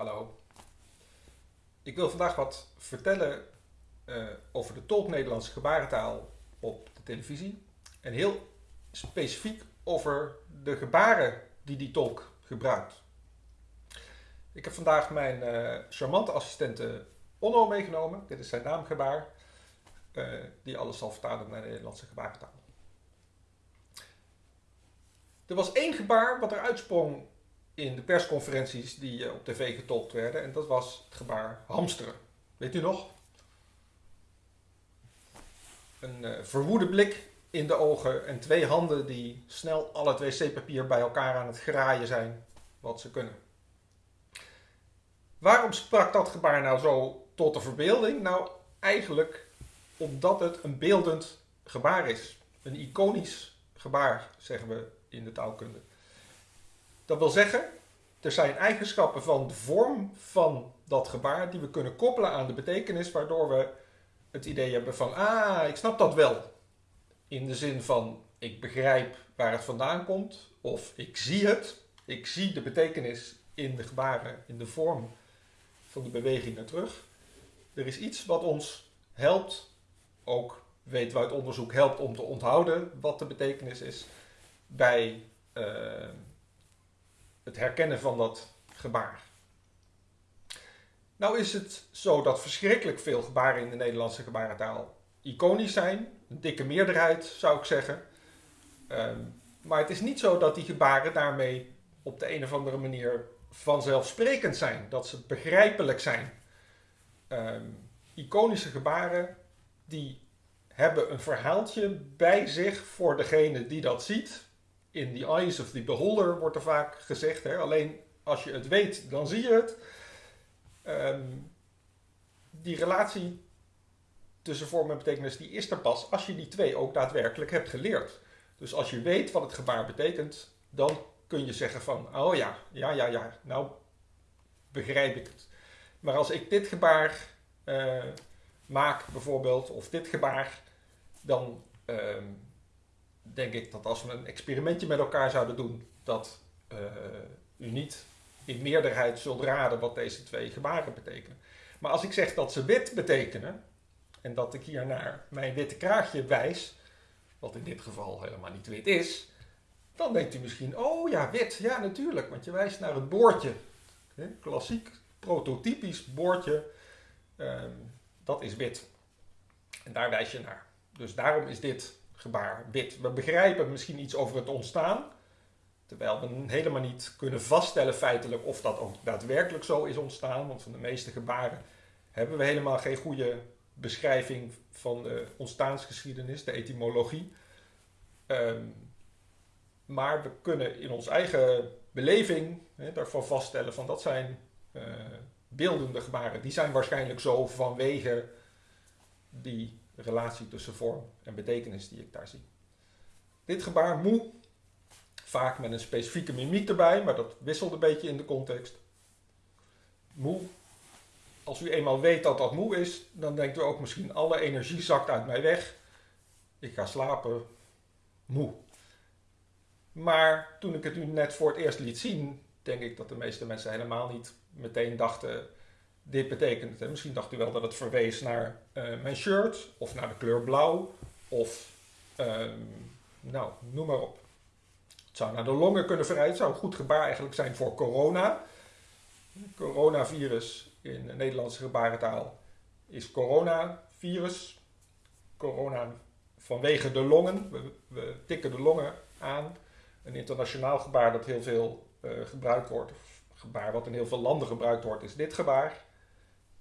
Hallo. Ik wil vandaag wat vertellen uh, over de tolk Nederlandse gebarentaal op de televisie. En heel specifiek over de gebaren die die tolk gebruikt. Ik heb vandaag mijn uh, charmante assistente Onno meegenomen. Dit is zijn naamgebaar. Uh, die alles zal vertalen naar de Nederlandse gebarentaal. Er was één gebaar wat er uitsprong in de persconferenties die eh, op tv getolkt werden. En dat was het gebaar hamsteren. Weet u nog? Een uh, verwoede blik in de ogen en twee handen die snel al het wc-papier bij elkaar aan het graaien zijn wat ze kunnen. Waarom sprak dat gebaar nou zo tot de verbeelding? Nou, eigenlijk omdat het een beeldend gebaar is. Een iconisch gebaar, zeggen we in de taalkunde. Dat wil zeggen, er zijn eigenschappen van de vorm van dat gebaar die we kunnen koppelen aan de betekenis, waardoor we het idee hebben van, ah, ik snap dat wel. In de zin van, ik begrijp waar het vandaan komt, of ik zie het, ik zie de betekenis in de gebaren, in de vorm van de bewegingen terug. Er is iets wat ons helpt, ook weten we uit onderzoek, helpt om te onthouden wat de betekenis is bij uh, het herkennen van dat gebaar. Nou is het zo dat verschrikkelijk veel gebaren in de Nederlandse gebarentaal iconisch zijn. Een dikke meerderheid zou ik zeggen. Um, maar het is niet zo dat die gebaren daarmee op de een of andere manier vanzelfsprekend zijn. Dat ze begrijpelijk zijn. Um, iconische gebaren die hebben een verhaaltje bij zich voor degene die dat ziet in the eyes of the beholder wordt er vaak gezegd. Hè? Alleen als je het weet, dan zie je het. Um, die relatie tussen vorm en betekenis, die is er pas als je die twee ook daadwerkelijk hebt geleerd. Dus als je weet wat het gebaar betekent, dan kun je zeggen van, oh ja, ja, ja, ja, nou begrijp ik het. Maar als ik dit gebaar uh, maak bijvoorbeeld, of dit gebaar, dan uh, denk ik dat als we een experimentje met elkaar zouden doen, dat uh, u niet in meerderheid zult raden wat deze twee gebaren betekenen. Maar als ik zeg dat ze wit betekenen, en dat ik hier naar mijn witte kraagje wijs, wat in dit geval helemaal niet wit is, dan denkt u misschien, oh ja, wit, ja natuurlijk, want je wijst naar het boordje. Klassiek, prototypisch boordje, um, dat is wit. En daar wijs je naar. Dus daarom is dit gebaar. We begrijpen misschien iets over het ontstaan, terwijl we helemaal niet kunnen vaststellen feitelijk of dat ook daadwerkelijk zo is ontstaan, want van de meeste gebaren hebben we helemaal geen goede beschrijving van de ontstaansgeschiedenis, de etymologie. Um, maar we kunnen in ons eigen beleving daarvan vaststellen van dat zijn uh, beeldende gebaren. Die zijn waarschijnlijk zo vanwege die relatie tussen vorm en betekenis die ik daar zie. Dit gebaar moe, vaak met een specifieke mimiek erbij, maar dat wisselt een beetje in de context. Moe, als u eenmaal weet dat dat moe is, dan denkt u ook misschien alle energie zakt uit mij weg. Ik ga slapen, moe. Maar toen ik het u net voor het eerst liet zien, denk ik dat de meeste mensen helemaal niet meteen dachten dit betekent. Misschien dacht u wel dat het verwees naar uh, mijn shirt of naar de kleur blauw of um, nou, noem maar op. Het zou naar de longen kunnen verwijzen. Het zou een goed gebaar eigenlijk zijn voor corona. Coronavirus in de Nederlandse gebarentaal is coronavirus. Corona vanwege de longen. We, tikken de longen aan. Een internationaal gebaar dat heel veel uh, gebruikt wordt. Gebaar wat in heel veel landen gebruikt wordt is dit gebaar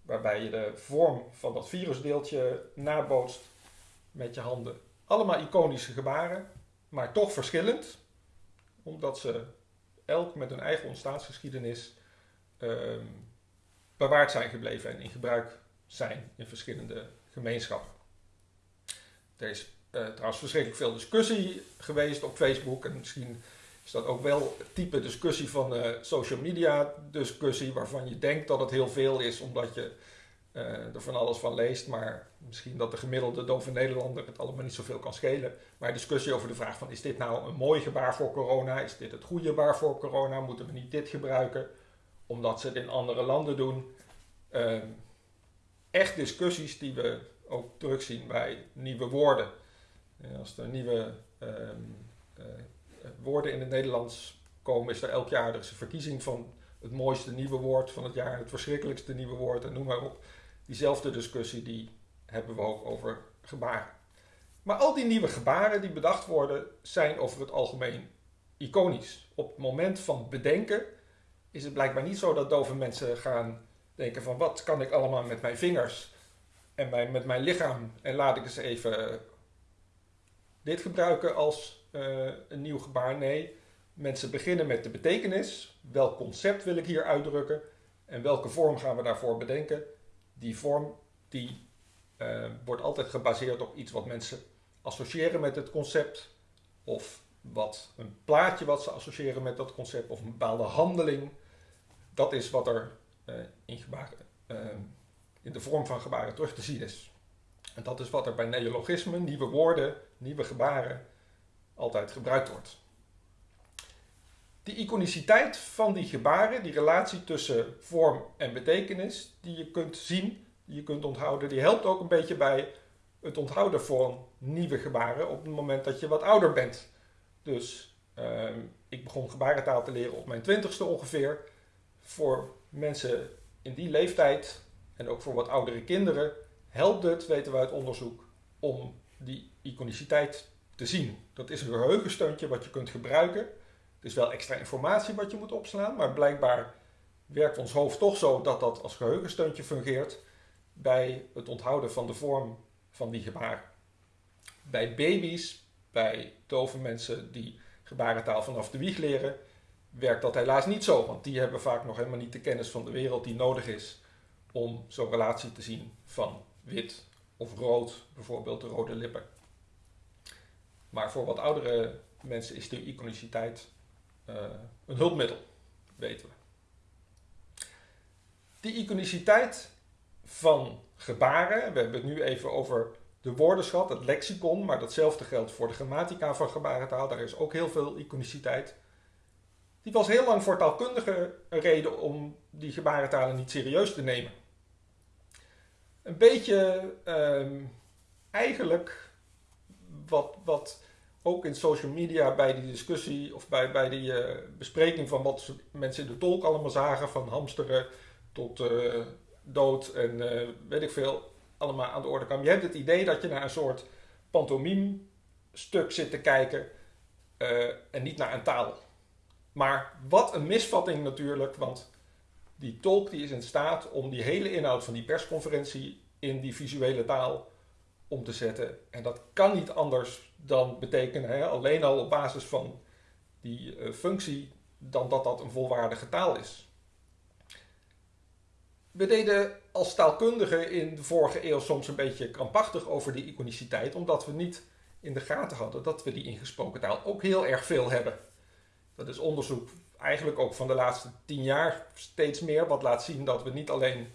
waarbij je de vorm van dat virusdeeltje nabootst met je handen. Allemaal iconische gebaren, maar toch verschillend, omdat ze elk met hun eigen ontstaansgeschiedenis uh, bewaard zijn gebleven en in gebruik zijn in verschillende gemeenschappen. Er is uh, trouwens verschrikkelijk veel discussie geweest op Facebook en misschien is dat ook wel het type discussie van uh, social media discussie, waarvan je denkt dat het heel veel is, omdat je uh, er van alles van leest, maar misschien dat de gemiddelde dove Nederlander het allemaal niet zoveel kan schelen. Maar discussie over de vraag van is dit nou een mooi gebaar voor corona? Is dit het goede gebaar voor corona? Moeten we niet dit gebruiken? omdat ze het in andere landen doen. Ehm, echt discussies die we ook terugzien bij nieuwe woorden. als er nieuwe ehm, eh, woorden in het Nederlands komen, is er elk jaar er is een verkiezing van het mooiste nieuwe woord van het jaar, het verschrikkelijkste nieuwe woord en noem maar op. Diezelfde discussie die hebben we ook over gebaren. Maar al die nieuwe gebaren die bedacht worden, zijn over het algemeen iconisch. Op het moment van bedenken is het blijkbaar niet zo dat dove mensen gaan denken van wat kan ik allemaal met mijn vingers en met mijn lichaam en laat ik eens even dit gebruiken als uh, een nieuw gebaar. Nee, mensen beginnen met de betekenis. Welk concept wil ik hier uitdrukken en welke vorm gaan we daarvoor bedenken? Die vorm die uh, wordt altijd gebaseerd op iets wat mensen associëren met het concept of wat een plaatje wat ze associëren met dat concept of een bepaalde handeling. Dat is wat er uh, in, gebaren, in de vorm van gebaren terug te zien is. En dat is wat er bij neologismen, nieuwe woorden, nieuwe gebaren, altijd gebruikt wordt. Die iconiciteit van die gebaren, die relatie tussen vorm en betekenis, die je kunt zien, die je kunt onthouden, die helpt ook een beetje bij het onthouden van nieuwe gebaren op het moment dat je wat ouder bent. Dus uh, ik begon gebarentaal te leren op mijn twintigste ongeveer. Voor mensen in die leeftijd en ook voor wat oudere kinderen helpt het, weten we uit onderzoek, om die iconiciteit te zien. Dat is een geheugensteuntje wat je kunt gebruiken. Het is wel extra informatie wat je moet opslaan, maar blijkbaar werkt ons hoofd toch zo dat dat als geheugensteuntje fungeert bij het onthouden van de vorm van die gebaren. Bij baby's, bij dove mensen die gebarentaal vanaf de wieg leren, werkt dat helaas niet zo, want die hebben vaak nog helemaal niet de kennis van de wereld die nodig is om zo'n relatie te zien van wit of rood, bijvoorbeeld de rode lippen. Maar voor wat oudere mensen is de iconiciteit uh, een hulpmiddel, weten we. Die iconiciteit van gebaren, we hebben het nu even over de woordenschat, het lexicon, maar datzelfde geldt voor de grammatica van gebarentaal, daar is ook heel veel iconiciteit. Die was heel lang voor taalkundigen een reden om die gebarentalen niet serieus te nemen. Een beetje uh, eigenlijk wat, wat ook in social media bij die discussie of bij, bij die uh, bespreking van wat mensen in de tolk allemaal zagen, van hamsteren tot uh, dood en uh, weet ik veel, allemaal aan de orde kwam. Je hebt het idee dat je naar een soort pantomime stuk zit te kijken en niet naar een taal. Maar wat een misvatting natuurlijk, want die tolk die is in staat om die hele inhoud van die persconferentie in die visuele taal om te zetten. En dat kan niet anders dan betekenen, hè, alleen al op basis van die uh, functie, dan dat dat een volwaardige taal is. We deden als taalkundigen in de vorige eeuw soms een beetje krampachtig over die iconiciteit, omdat we niet in de gaten hadden dat we die ingesproken taal ook heel erg veel hebben. Dat is onderzoek eigenlijk ook van de laatste tien jaar steeds meer, wat laat zien dat we niet alleen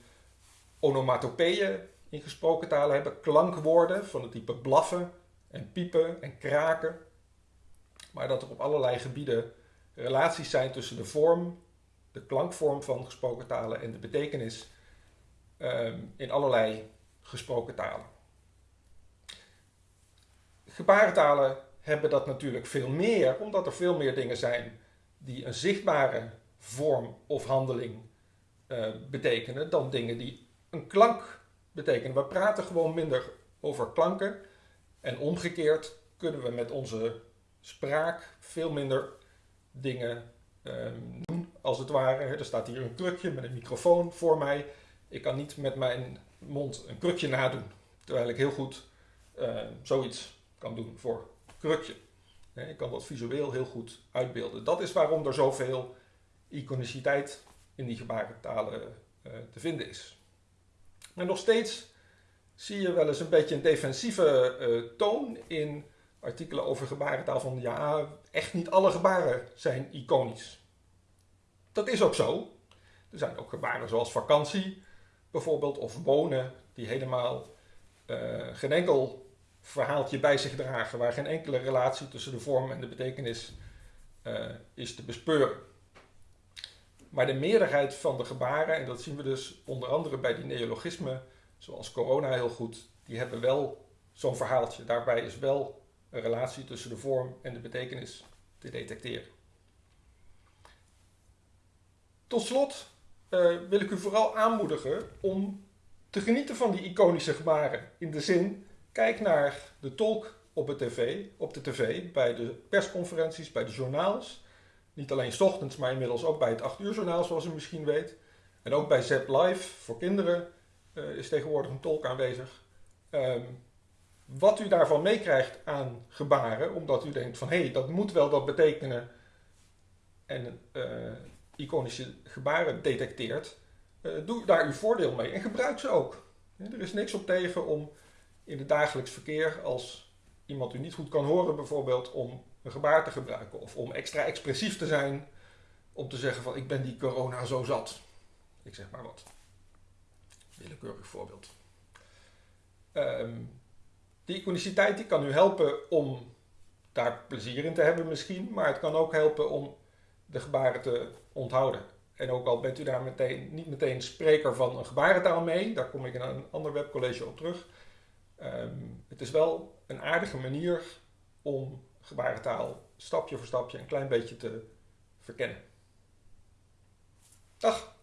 onomatopeeën in gesproken talen hebben, klankwoorden van het type blaffen en piepen en kraken, maar dat er op allerlei gebieden relaties zijn tussen de vorm, de klankvorm van gesproken talen en de betekenis um, in allerlei gesproken talen. Gebarentalen hebben dat natuurlijk veel meer, omdat er veel meer dingen zijn die een zichtbare vorm of handeling uh, betekenen dan dingen die een klank betekenen. We praten gewoon minder over klanken en omgekeerd kunnen we met onze spraak veel minder dingen um, doen, als het ware. Er staat hier een krukje met een microfoon voor mij. Ik kan niet met mijn mond een krukje nadoen, terwijl ik heel goed uh, zoiets kan doen voor krukje. Ik kan dat visueel heel goed uitbeelden. Dat is waarom er zoveel iconiciteit in die gebarentalen uh, te vinden is. Maar nog steeds zie je wel eens een beetje een defensieve uh, toon in artikelen over gebarentaal van ja, echt niet alle gebaren zijn iconisch. Dat is ook zo. Er zijn ook gebaren zoals vakantie bijvoorbeeld of wonen die helemaal uh, geen enkel verhaaltje bij zich dragen, waar geen enkele relatie tussen de vorm en de betekenis uh, is te bespeuren. Maar de meerderheid van de gebaren, en dat zien we dus onder andere bij die neologismen, zoals corona heel goed, die hebben wel zo'n verhaaltje. Daarbij is wel een relatie tussen de vorm en de betekenis te detecteren. Tot slot uh, wil ik u vooral aanmoedigen om te genieten van die iconische gebaren. In de zin, kijk naar de tolk op, de tv, op de tv, bij de persconferenties, bij de journaals. Niet alleen s ochtends, maar inmiddels ook bij het 8 uur journaal, zoals u misschien weet. En ook bij Zep Live voor kinderen uh, is tegenwoordig een tolk aanwezig. Um, wat u daarvan meekrijgt aan gebaren, omdat u denkt van hé, hey, dat moet wel dat betekenen. En uh, iconische gebaren detecteert, uh, doe daar uw voordeel mee en gebruik ze ook. er is niks op tegen om in het dagelijks verkeer, als iemand u niet goed kan horen bijvoorbeeld, om een gebaar te gebruiken. Of om extra expressief te zijn, om te zeggen van ik ben die corona zo zat. Ik zeg maar wat. Willekeurig voorbeeld. Um, die iconiciteit die kan u helpen om daar plezier in te hebben misschien, maar het kan ook helpen om de gebaren te onthouden. En ook al bent u daar meteen, niet meteen spreker van een gebarentaal mee, daar kom ik in een ander webcollege op terug. Um, het is wel een aardige manier om gebarentaal stapje voor stapje een klein beetje te verkennen. Dag!